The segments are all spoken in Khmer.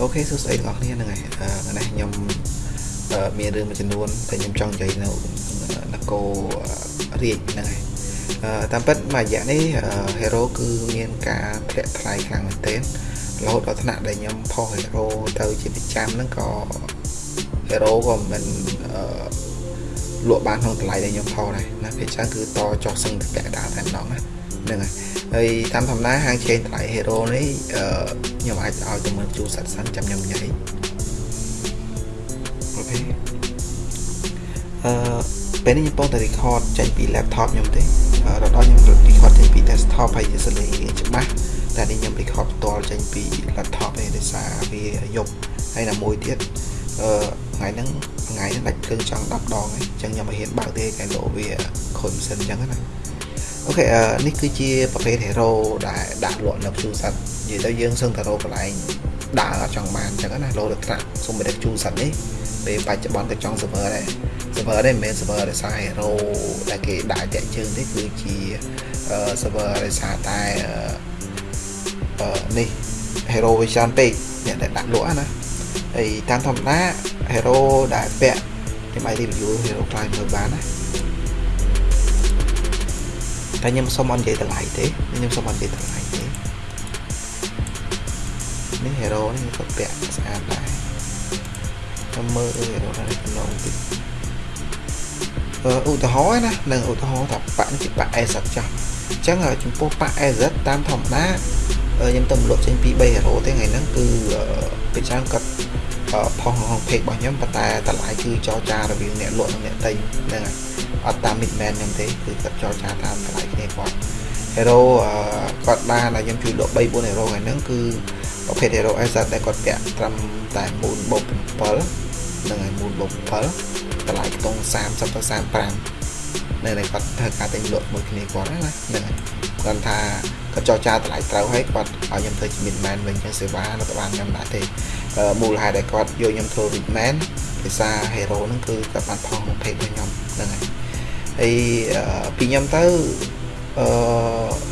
អូខេសួស្តីទាំងអស់គ្នាហ្នឹងហើយអឺថ្ងៃនេះខ្ញុំអឺមានរឿងមួយចំនួនដែលខ្ញុំចង់និយាយនៅនគររាជហ្នឹងហើយអឺតាមពិតមួយរយៈនេះ Hero គឺមានការធ្លាក់ថ្លៃខ្លាំងមែនទែនរហូតដល់ថ្នាក់ដែលខ្ញុំផុស Hero ទៅជាប្រចាំហ្នឹងក៏ Hero ក៏មិនអឺលក់បានក្នុងតម្លៃដែលខ្ញុំផុសដែរណាភាគច្រើនគឺតចុះសឹងតែពាក់ដាល់តែម្ដងណាហ្នឹងហើយ ហើយតាមធម្មតាហាង chain ថ្លៃ Hero នេះអឺខ្ញុំអាចឲ្យទៅមើលជួសិតសិនចាំខ្ញុំនិយាយអូខេអឺពេលនេះខ្ញុំពងតែ record ចេញពី laptop ខ្ញុំទេរដល់ខ្ញុំ record ចេញពី desktop ហើយជាសលេងច្បាស់តែនេះខ្ញុំ record ផ្ទាល់ចេញពី laptop ទេដោយសារវាយប់ហើយណាមួយទៀតអឺថ្ងៃហ្នឹងថ្ងៃហ្នឹងដាច់ភ្លើងចង់10ដងហើយអញ្ចឹងខ្ញុំមិនហ៊ានបើកទេគេលោវាខូចម៉ាស៊ីនអញ្ចឹងណា អូខេនេះគឺជាប្រភេទ hero ដែលដាក់លក់នៅជួស័តនិយាយទៅយើងសឹងតែរកកន្លែងដើរអត់ចង់បានអញ្ចឹងណាលោទៅត្រាក់សុំមិនដឹកជួស័តនេះពេលបច្ចុប្បន្នទៅចង់ server ដែរ server នេះមិនមែន server ដោយសារ hero ដែលគេដាក់តាក់ជើងទេគឺជា server ដោយសារតែអឺនេះ hero vision ពេកអ្នកដែលដាក់លក់ណាហើយតាមធម្មតា hero ដែលពាក់ខ្ញុំអាច review hero ខ្លះមើលបានណា តែខ្ញុំសុំអត់និយាយតម្លៃទេខ្ញុំសុំអត់និយាយតម្លៃទេនេះ hero នេះក៏ពាក់ស្អាតដែរខ្ញុំមើល hero នេះក្នុងតិចអឺឧទាហរណ៍ណានឹងឧទាហរណ៍ថាបាក់នេះជាបាក់ AZ ចាស់អញ្ចឹងចំពោះបាក់ AZ តាមធម្មតាខ្ញុំទៅលក់ចេញពី3 hero ទេថ្ងៃហ្នឹងគឺពេលច្រើនគាត់ផុសក្នុង page របស់ខ្ញុំប៉ុន្តែតម្លៃគឺចរចារវាងអ្នកលក់និងអ្នកទិញហ្នឹងហើយ អត់តាម midman ខ្ញុំទេគឺគាត់ចរចាតាមតម្លៃគ្នាគាត់ hero គាត់បានឲ្យខ្ញុំជួយលក់3 4 hero ហ្នឹងគឺប្រភេទ hero S ដែលគាត់ពាក់ត្រឹមតែ1បូក7ហ្នឹងហើយ1បូក7តម្លៃខ្ទង់30ទៅ35នៅដែលគាត់ធ្វើការទិញលក់មួយគ្នាគាត់ណាហ្នឹងហើយគាត់ថាគាត់ចរចាតម្លៃត្រូវហើយគាត់ឲ្យខ្ញុំធ្វើជា midman វិញចឹងសេវារដ្ឋបាលខ្ញុំដាក់ទេមូលហេតុដែលគាត់យកខ្ញុំធ្វើ midman ភាសា hero ហ្នឹងគឺគាត់បានផុសក្នុង page របស់ខ្ញុំហ្នឹងហើយ ហើយពីខ្ញុំទៅអឺ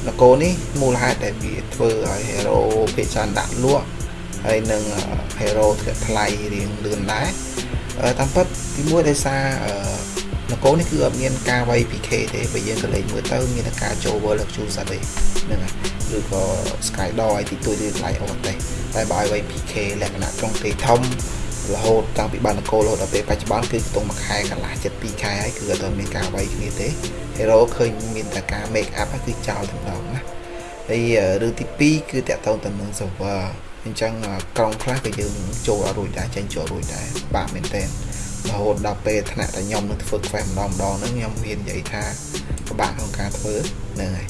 នគរនេះមូលហេតុដែលវាធ្វើឲ្យ hero ភាគច្រើនដាក់លក់ហើយនឹង hero ធ្លាក់ថ្លៃរៀងលឿនដែរតាមពិតទីមួយដោយសារនគរនេះគឺអត់មានការវាយ PK ទេបើយើងក៏លេងមើលទៅមានតែការចូល World Luxury សតទេហ្នឹងហើយឬក៏ Sky Door ឲ្យទីទួយឬថ្លៃអត់ទេតែបើឲ្យវាយ PK លក្ខណៈត្រង់ទេធំ រហូតតាំងពីបាននគររហូតដល់ពេលបច្ចុប្បន្នគឺខ្ទង់មួយខែកន្លះចិត្ត2ខែហើយគឺអត់មានការវាយគ្នាទេ Hero ឃើញមានតែការ make up គឺចោលតែម្ដងណាហើយរឿងទី2គឺតាក់ទងទៅនឹង server អញ្ចឹងក្រុងខ្លះក៏យើងចូលអត់រួចដែរចេញចូលរួចដែរបាក់មែនតើរហូតដល់ពេលថ្នាក់តែខ្ញុំនឹងធ្វើ quest ម្ដងម្ដងហ្នឹងខ្ញុំមាននិយាយថាពិបាកក្នុងការធ្វើហ្នឹងហើយ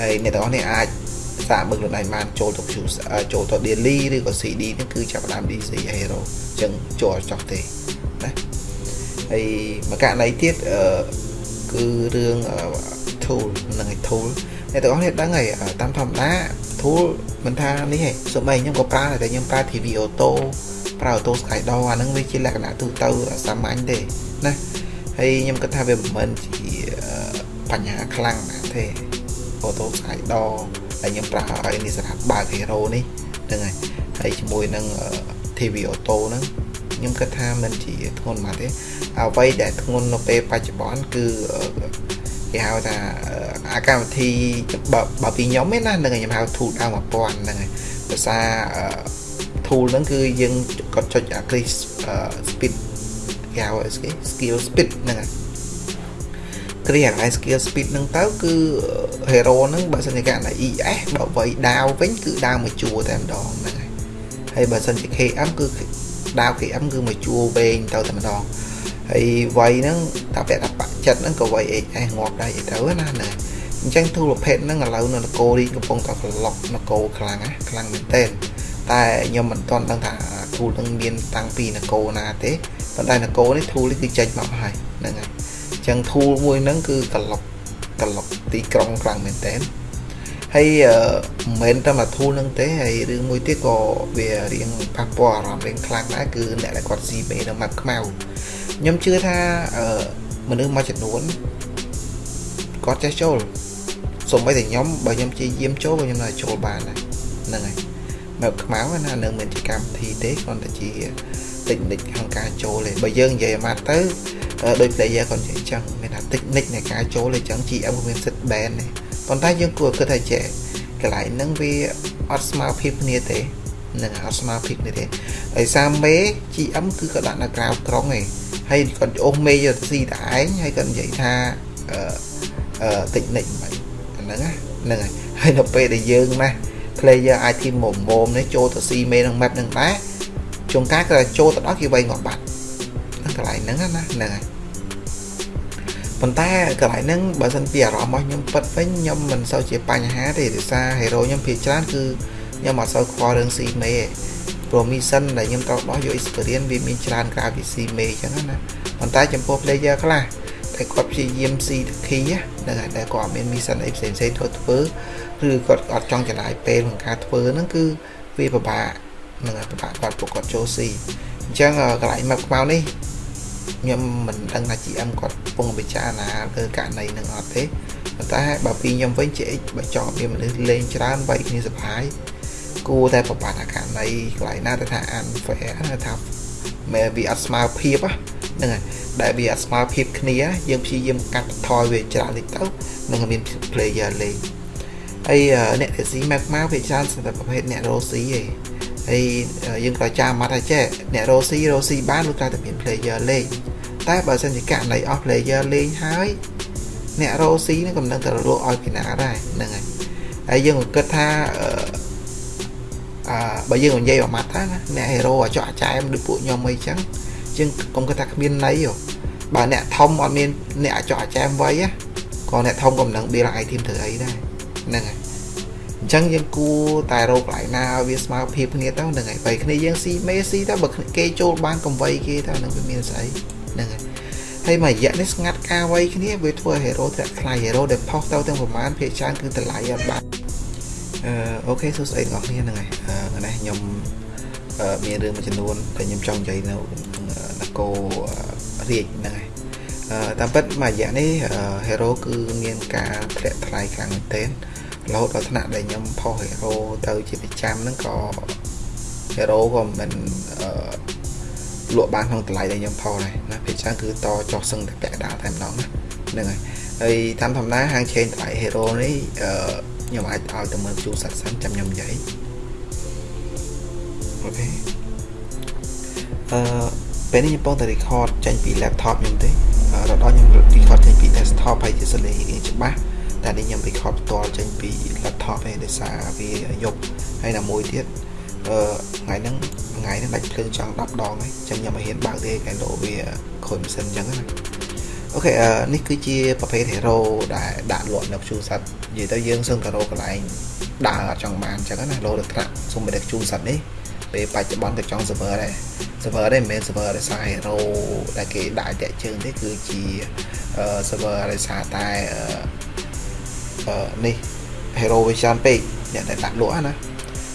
ហើយអ្នកទាំងអស់នេះអាច សាកមើលខ្លួនឯងបានចូលទៅ choose ចូលទៅ daily ឬក៏ CD ហ្នឹងគឺចាប់ផ្ដើម DC hero អញ្ចឹងចូលអត់ចោះទេណាហើយមួយករណីទៀតអឺគឺរឿង tool ហ្នឹងឯង tool អ្នកទាំងអស់នេះដឹងហើយតាមធម្មតា tool មិនថានេះឯងសូម្បីខ្ញុំក៏ប្រើតែខ្ញុំប្រើ TV auto ប្រើ auto sky door អាហ្នឹងវាជាលក្ខណៈទូទៅសាមញ្ញទេណាហើយខ្ញុំគិតថាវាមិនមែនជាបញ្ហាខ្លាំងណាស់ទេ auto sky door ដែលខ្ញុំប្រើឲ្យនេះសម្រាប់បើក hero នេះហ្នឹងហើយហើយជាមួយនឹង TV auto ហ្នឹងខ្ញុំគិតថាមិនជាធ្ងន់មកទេអ្វីដែលធ្ងន់នៅពេលបច្ចុប្បន្នគឺគេហៅថាអាកម្មវិធីបើបើពីខ្ញុំឯណានឹងខ្ញុំហៅ tool ដើម1000ហ្នឹងហើយភាសា tool ហ្នឹងគឺយើងគាត់ចុចអា click speed គេហៅស្គេ skill speed ហ្នឹងហើយ គ្រាអា skill speed ហ្នឹងទៅគឺ hero ហ្នឹងបើសិនជាករណី ES បើវៃដាវវិញគឺដាវមួយជួរតែម្ដងហ្នឹងហើយហើយបើសិនជា KM គឺដាវ KM គឺមួយជួរវែងទៅតែម្ដងហើយវៃហ្នឹងតាពាក់តាបាក់ចិត្តហ្នឹងក៏វៃ HS ងាប់ដែរទៅណាណាអញ្ចឹងទូលប្រភេទហ្នឹងឥឡូវនៅនគររីកំពុងតែក្លុកនគរខ្លាំងណាខ្លាំងមែនទែនតែខ្ញុំមិនទាន់ដឹងថាទូលនឹងមានតាំងពីនគរណាទេប៉ុន្តែនគរនេះទូលនេះគឺចេញមកហើយហ្នឹងហើយអញ្ចឹងទូលមួយហ្នឹងគឺក្លុកក្លុកទីក្រុងខ្លាំងមែនទែនហើយមិនមែនតែមកទូលនឹងទេហើយរឿងមួយទៀតក៏វារៀងប៉ះពាល់អារម្មណ៍រៀងខ្លាំងដែរគឺអ្នកដែលគាត់ស៊ីមេនៅម៉ាប់ខ្មៅខ្ញុំជឿថាមនុស្សមួយចំនួនគាត់ចេះចូលសូម្បីតែខ្ញុំបើខ្ញុំជាយាមចូលក៏ខ្ញុំនៅចូលបានដែរហ្នឹងហើយ map ខ្មៅណានឹងមិនជាកម្មវិធីទេគ្រាន់តែជា technique ក្នុងការចូលទេបើយើងនិយាយមកទៅ ដោយ player គាត់និយាយចឹងមានថា technique នៃការចូលអញ្ចឹង GM ក៏មានសិទ្ធិ ban ដែរប៉ុន្តែយើងគួរគិតថាចេះកន្លែងហ្នឹងវាអត់ស្មើភាពគ្នាទេនឹងអត់ស្មើភាពនេះទេហើយសារមេ GM គឺក៏ដាក់នៅក្រៅក្រុងឯងហើយគាត់អូសមេយកទៅស៊ីតែឯងហើយគាត់និយាយថាអឺអឺ technique មិនហ្នឹងហ្នឹងហើយហើយនៅពេលដែលយើងណា player អាចធីមមុំមុំនេះចូលទៅស៊ីមេក្នុង map ហ្នឹងដែរជួនកាលក៏ចូលទៅដល់គេវាយងាប់បាត់ហ្នឹង កន្លែងហ្នឹងណាហ្នឹងហើយប៉ុន្តែកន្លែងហ្នឹងបើសិនពីអារម្មណ៍របស់ខ្ញុំពិតវិញខ្ញុំមិនសូវជាបញ្ហាទេដោយសារ hero ខ្ញុំភាគច្រើនគឺខ្ញុំអត់សូវខ្វល់រឿងស៊ីមេទេព្រោះ mission ដែលខ្ញុំត្រូវដោះយក experience វាមានច្រើនក្រៅពីស៊ីមេអញ្ចឹងណាប៉ុន្តែចំពោះ player ខ្លះតែគាត់ព្យាយាមស៊ីតគីហ្នឹងហើយតែគាត់អត់មាន mission អីផ្សេងផ្សេងធ្វើធ្វើឬគាត់អត់ចង់ចំណាយពេលក្នុងការធ្វើហ្នឹងគឺវាពិបាកនឹងពិបាកគាត់ពួកគាត់ចូលស៊ីអញ្ចឹងកន្លែង map ខ្មៅនេះ ខ្ញុំមិនដឹងថា GM គាត់កំពុងពិចារណាលើករណីនឹងអត់ទេប៉ុន្តែបើពីខ្ញុំវិញជាបើចង់មានមនុស្សលេងច្រើនវាយគ្នាសប្បាយគួរតែប្របាត់អាករណីកន្លែងណាទៅថា unfair ថាមែវាអត់ស្មើភាពហ្នឹងហើយដែលវាអត់ស្មើភាពគ្នាយើងព្យាយាមកាត់ថយវាច្រើនតិចទៅនឹងមាន player លេងហើយអ្នកដែលស៊ី map មកវាច្រើនសម្រាប់ប្រភេទអ្នករស់ស៊ីឯង ហើយយើងក៏ចាំមកថាចេះអ្នករ៉ូស៊ីរ៉ូស៊ីបានលុះតែតែមាន player លេងតែបើសិនជាករណីអស់ player លេងហើយអ្នករ៉ូស៊ីនឹងកំណឹងទៅរកឲ្យពីណាដែរហ្នឹងហើយហើយយើងក៏គិតថាអឺបើយើងនិយាយអាម៉ាត់ថាណាអ្នក hero អាចចោះចែមដូចពួកខ្ញុំអីចឹងជាងកុំគិតថាគ្មានន័យបើអ្នកធំអត់មានអ្នកអាចចោះចែមໄວក៏អ្នកធំកំណឹង build item ធ្វើអីដែរហ្នឹងហើយ អញ្ចឹងយើងគួរតែរកកន្លែងណាឲ្យវាស្មើភាពគ្នាទៅហ្នឹងហើយបើគ្នាយើងស៊ីមេស៊ីទៅបើគេចូលបានកំវៃគេទៅនឹងវាមានស្អីហ្នឹងហើយហើយមួយរយៈនេះស្ងាត់ការវៃគ្នាវាធ្វើ hero ធ្លាក់ថ្លៃ hero ដែលផុសទៅទាំងប្រមាណភាគច្រើនគឺតម្លៃអត់បានអឺអូខេសួស្តីបងប្អូនហ្នឹងហើយអឺនេះខ្ញុំមានរឿងមួយចំនួនដែលខ្ញុំចង់និយាយនៅនគររាជហ្នឹងហើយអឺតាមពិតមួយរយៈនេះ hero គឺមានការធ្លាក់ថ្លៃខ្លាំងមែនទែន រហូតដល់ថ្នាក់ដែលខ្ញុំផុសហេរ៉ូទៅជាប្រចាំហ្នឹងក៏ហេរ៉ូក៏មិនអឺលក់បានក្នុងតម្លៃដែលខ្ញុំផុសដែរណាភាគច្រើនគឺតចុះសឹងតែពាក់កណ្ដាលតែម្ដងណាហ្នឹងហើយហើយតាមធម្មតាហាងឆេងតម្លៃហេរ៉ូនេះអឺខ្ញុំអាចឲ្យទៅមើលជួសាត់សិនចាំខ្ញុំនិយាយអូខេអឺពេលនេះខ្ញុំពងតែ record ចេញពី laptop ខ្ញុំទេរដល់ខ្ញុំ record ចេញពី desktop ហើយជាសលេងច្បាស់ តែនេះខ្ញុំ record ផ្ទាល់ចេញពី laptop ឯងដោយសារវាយប់ហើយណាមួយទៀតអឺថ្ងៃហ្នឹងថ្ងៃហ្នឹងដាច់ភ្លើងចង់10ដងហើយចឹងខ្ញុំមិនហ៊ានបើកទេកែលោវាខូចម៉ាស៊ីនចឹងណាអូខេអឺនេះគឺជាប្រភេទ hero ដែលដាក់លក់នៅជួស័ព្ទនិយាយទៅយើងសឹងតែរកកន្លែងដើរអត់ចង់បានចឹងណាលោទៅត្រាក់សុំមិនដឹកជួស័ព្ទនេះពេលបច្ចុប្បន្នទៅចង់ server ដែរ server ដែរមិនមែន server ដោយសារ hero ដែលគេដាក់តាក់ជើងទេគឺជា server ដោយសារតែ នេះ hero vision ពេកអ្នកដែលដាក់លក់ណា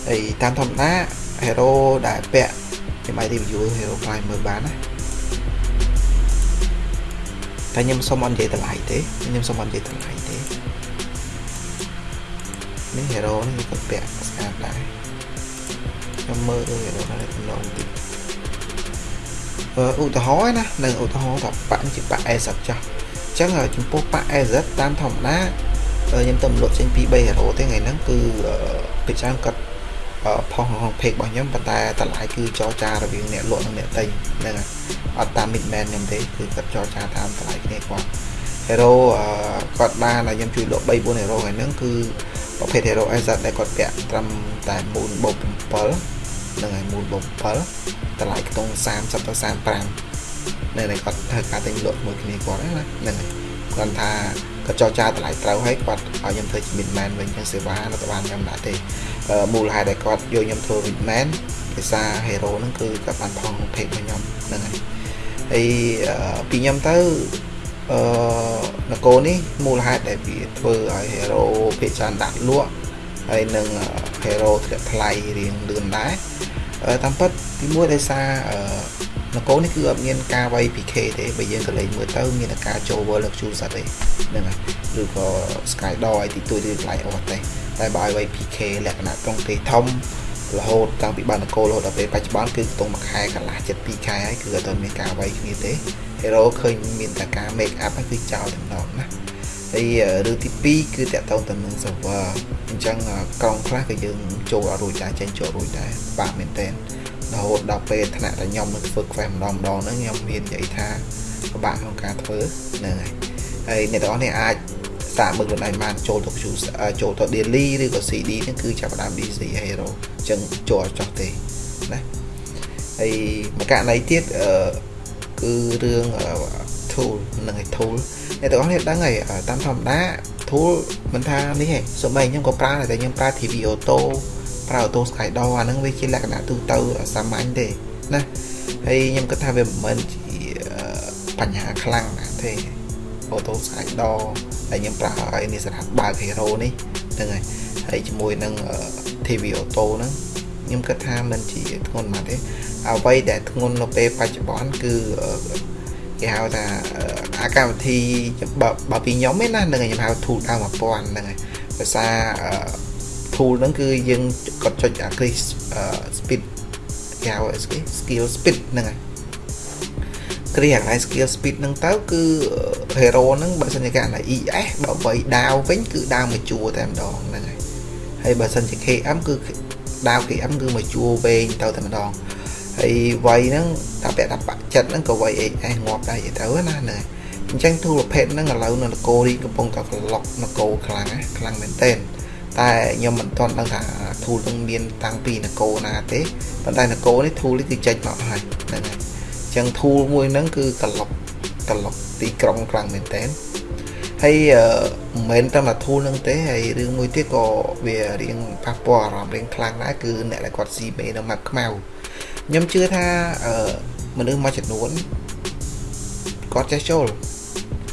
ហើយតាមធម្មតា hero ដែលពាក់ខ្ញុំអាច review hero price មើលបានណាតែខ្ញុំសុំអត់និយាយតម្លៃទេខ្ញុំសុំអត់និយាយតម្លៃទេនេះ hero នេះគាត់ពាក់ស្អាតដែរខ្ញុំមើល hero នេះទំនងតិចអឺឧទាហរណ៍ណានឹងឧទាហរណ៍ថាបាក់ជាបាក់ S ចាស់អញ្ចឹងចំពោះបាក់ S តាមធម្មតា ខ្ញុំទៅលក់ចេញពី3 hero ទេថ្ងៃហ្នឹងគឺពីច្រើនគាត់ផុសក្នុង page របស់ខ្ញុំប៉ុន្តែតម្លៃគឺចរចារវាងអ្នកលក់និងអ្នកទិញហ្នឹងអត់តាម midman ខ្ញុំទេគឺគាត់ចរចាតាមតម្លៃគ្នាគាត់ hero គាត់បានឲ្យខ្ញុំជួយលក់3 4 hero ថ្ងៃហ្នឹងគឺប្រភេទ hero SZ ដែលគាត់ពាក់ត្រឹមតែ4បូក7ហ្នឹងហើយ4បូក7តម្លៃខ្ទង់30ទៅ35នៅតែគាត់ធ្វើការទិញលក់មួយគ្នាគាត់ណាហ្នឹងហើយគាត់ថា គាត់ចរចាតម្លៃត្រូវហើយគាត់ឲ្យខ្ញុំធ្វើជា midman វិញចឹងសេវារដ្ឋបាលខ្ញុំដាក់ទេមូលហេតុដែលគាត់យកខ្ញុំធ្វើ midman ភាសា hero ហ្នឹងគឺគាត់បានផងភេករបស់ខ្ញុំហ្នឹងហើយហើយពីខ្ញុំទៅអឺនគរនេះមូលហេតុដែលវាធ្វើឲ្យ hero ភាគច្រើនដាក់លក់ហើយនឹង hero ធ្លាក់ថ្លៃរៀងលឿនដែរតាមពិតទីមួយដោយសារអឺ នគរនេះគឺអត់មានការវាយ PK ទេបើយើងក៏លេងមើលទៅមានតែការចូល World of Shoes អត់ទេហ្នឹងហើយឬក៏ Sky Door ឲ្យទីទួយឬកន្លែងអត់ទេតែបើឲ្យវាយ PK លក្ខណៈត្រង់ទេធំរហូតតាំងពីបាននគររហូតដល់ពេលបច្ចុប្បន្នគឺខ្ទង់មួយខែកន្លះចិត្ត2ខែហើយគឺអត់ទាន់មានការអ្វីគ្នាទេ hero ឃើញមានតែការ make up ហ្នឹងគឺចោលតែម្ដងណាហើយរឿងទី2គឺតកតងទៅនឹង server អញ្ចឹងក្រុងខ្លះក៏យើងចូលអត់រួចដែរចេញចូលរួចដែរបាក់មែនតើ រហូតដល់ពេលថ្នាក់តែខ្ញុំនឹងធ្វើ quest ម្ដងម្ដងហ្នឹងខ្ញុំមាននិយាយថាពិបាកក្នុងការធ្វើហ្នឹងហើយហើយអ្នកទាំងអស់នេះអាចសាកមើលខ្លួនឯងបានចូលទៅចូលទៅ daily ឬក៏ CD ហ្នឹងគឺចាប់ផ្ដើម DC hero អញ្ចឹងចូលអត់ចោះទេណាហើយមួយករណីទៀតអឺគឺរឿង tool នឹងឯ tool អ្នកទាំងអស់គ្នាដឹងហើយតាមធម្មតា tool មិនថានេះទេសូម្បីខ្ញុំក៏ប្រើតែខ្ញុំប្រើ TV auto ប្រើ auto skydoor អាហ្នឹងវាជាលក្ខណៈទូទៅសាមញ្ញទេណាហើយខ្ញុំគិតថាវាមិនមែនជាបញ្ហាខ្លាំងណាស់ទេ auto skydoor ហើយខ្ញុំប្រើឲ្យនេះសម្រាប់បើក hero នេះហ្នឹងហើយហើយជាមួយនឹង TV auto ហ្នឹងខ្ញុំគិតថាមិនជាធ្ងន់មកទេអ្វីដែលធ្ងន់នៅពេលបច្ចុប្បន្នគឺគេហៅថាអាកម្មវិធីបើបើពីខ្ញុំឯណានឹងខ្ញុំហៅ tool ដើម1000ហ្នឹងហើយភាសា tool ហ្នឹងគឺយើងគាត់ចុចអា click speed គេហៅស្គី skill speed ហ្នឹងហើយគ្រាអា skill speed ហ្នឹងទៅគឺ hero ហ្នឹងបើសិនជាគេអា ES បើបីដាវវិញគឺដាវមួយជួរតែម្ដងហ្នឹងហើយហើយបើសិនជា KM គឺដាវ KM គឺមួយជួរវែងទៅតែម្ដងហើយវ័យហ្នឹងតាពាក់តាបាក់ចិត្តហ្នឹងក៏វ័យ HS ងាប់ដែរទៅណាហ្នឹងអញ្ចឹងទូរភេទហ្នឹងឥឡូវនៅនគររីកំពុងតែក្លុកនគរខ្លាំងខ្លាំងមែនទែន តែខ្ញុំមិនទាន់ដឹងថាធូលនឹងមានតាំងពីនគរណាទេប៉ុន្តែនគរនេះធូលនេះគឺចេញមកហើយហ្នឹងហើយអញ្ចឹងធូលមួយហ្នឹងគឺក្លុកក្លុកទីក្រុងខ្លាំងមែនទែនហើយមិនមែនតែមកធូលនឹងទេហើយរឿងមួយទៀតក៏វារៀងប៉ះពាល់អារម្មណ៍រៀងខ្លាំងដែរគឺអ្នកដែលគាត់ស៊ីមេនៅ map ខ្មៅខ្ញុំជឿថាមនុស្សមួយចំនួនគាត់ចេះចូល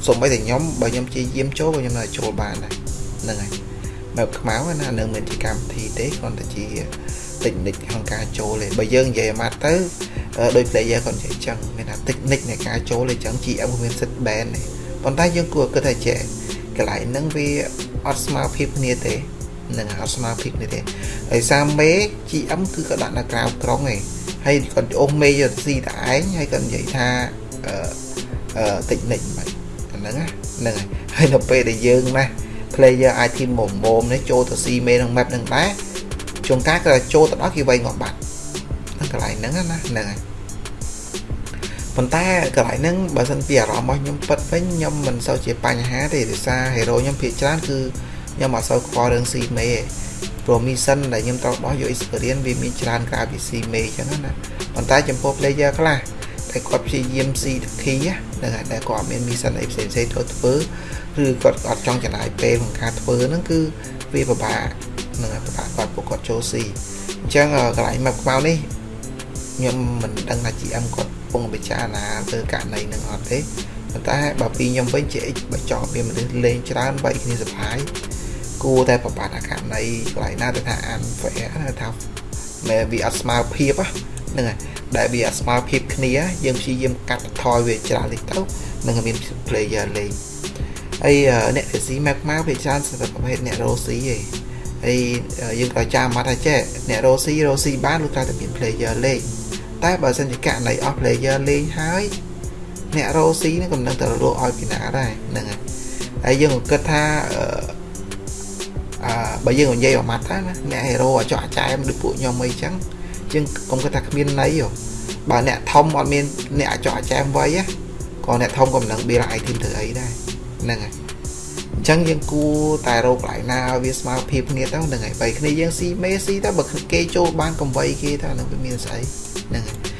សូម្បីតែខ្ញុំបើខ្ញុំជាយាមចូលក៏ខ្ញុំនៅចូលបានដែរហ្នឹងហើយ បែបខ្មៅណានៅមានជាកម្មវិធីទេគ្រាន់តែជា technique ក្នុងការចូលទេបើយើងនិយាយមកទៅដោយ player គាត់និយាយចឹងមានថា technique នៃការចូលទេចឹង GM មានសិទ្ធ ban ទេប៉ុន្តែយើងគួរគិតថាចេះកន្លែងហ្នឹងវាអត់ស្មើភាពគ្នាទេនឹងអត់ស្មើភាពនេះទេហើយសារមេ GM គឺក៏ដាក់នៅក្រៅក្រុងឯងហើយគាត់អូសមេយកស៊ីតែឯងហើយគាត់និយាយថាអឺអឺតិចនិចមិនហ្នឹងហ្នឹងហើយនៅពេលដែលយើងណា player អាចធីមមុំមុំនេះចូលទៅស៊ីមេក្នុង map ហ្នឹងដែរជួនកាលក៏ចូលទៅដល់គេវៃងាប់បាត់ហ្នឹងកន្លែងហ្នឹងណាហ្នឹងហើយប៉ុន្តែកន្លែងហ្នឹងបើសិនពីអារម្មណ៍របស់ខ្ញុំពិតវិញខ្ញុំមិនសូវជាបញ្ហាទេដោយសារ hero ខ្ញុំភាគច្រើនគឺខ្ញុំអត់សូវខ្វល់រឿងស៊ីមេទេព្រោះ mission ដែលខ្ញុំត្រូវដោះយក experience វាមានច្រើនក្រៅពីស៊ីមេអញ្ចឹងណាប៉ុន្តែចំពោះ player ខ្លះ តែគាត់ព្យាយាមស៊ីតគីហ្នឹងហើយតែគាត់មាន mission អីផ្សេងៗត្រូវធ្វើឬគាត់អត់ចង់ចំណាយពេលក្នុងការធ្វើហ្នឹងគឺវាពិបាកនឹងពិបាកគាត់ពួកគាត់ចូលស៊ីអញ្ចឹងកន្លែង map ខ្មៅនេះខ្ញុំមិនដឹងថា GM គាត់ពងពិចារណាលើករណីនឹងអត់ទេប៉ុន្តែបើពីខ្ញុំវិញជា X បើចង់មានមនុស្សលេងច្រើនបីគ្នាសប្បាយគួរតែប្របាទអាករណីកន្លែងណាទៅថាអាន fair ថាមែវាអត់ស្មើភាពហ្នឹងហើយ ដែលវាអត់ស្មើភាពគ្នាយើងព្យាយាមកាត់បន្ថយវាច្រើនតិចទៅនឹងមាន player លេងហើយអ្នកដែលស៊ី map មកវាច្រើនសម្រាប់ប្រភេទអ្នករ៉ូស៊ីឯងហើយយើងក៏ចាំមកថាចេះអ្នករ៉ូស៊ីរ៉ូស៊ីបានលុះតែមាន player លេងតែបើសិនជាករណីអស់ player លេងហើយអ្នករ៉ូស៊ីនឹងកំណឹងទៅរលក់ឲ្យពីណាដែរហ្នឹងហើយហើយយើងក៏គិតថាអឺបើយើងនិយាយអាម៉ាត់ទៅណាអ្នកហេរ៉ូអាចចោះអាចែមដូចពួកខ្ញុំអីចឹង ជាងកុំគិតថាគ្មានន័យបើអ្នកធំអត់មានអ្នកអាចចោះអាចែមវ័យក៏អ្នកធំក៏មិនដឹង build item ធ្វើអីដែរហ្នឹងហើយអញ្ចឹងយើងគួរតែរកកន្លែងណាឲ្យវាស្មើភាពគ្នាទៅហ្នឹងហើយបើគ្នាយើងស៊ីមេស៊ីទៅបើគេចូលបានកំវៃគេទៅនឹងវាមានស្អីហ្នឹងហើយ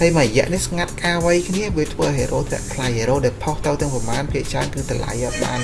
ហើយមួយរយៈនេះស្ងាត់ការវៃគ្នាវាធ្វើ hero តែខ្លាយ hero ដែលផុសទៅទាំងប្រមាណភាគច្រើនគឺតម្លៃអត់បាន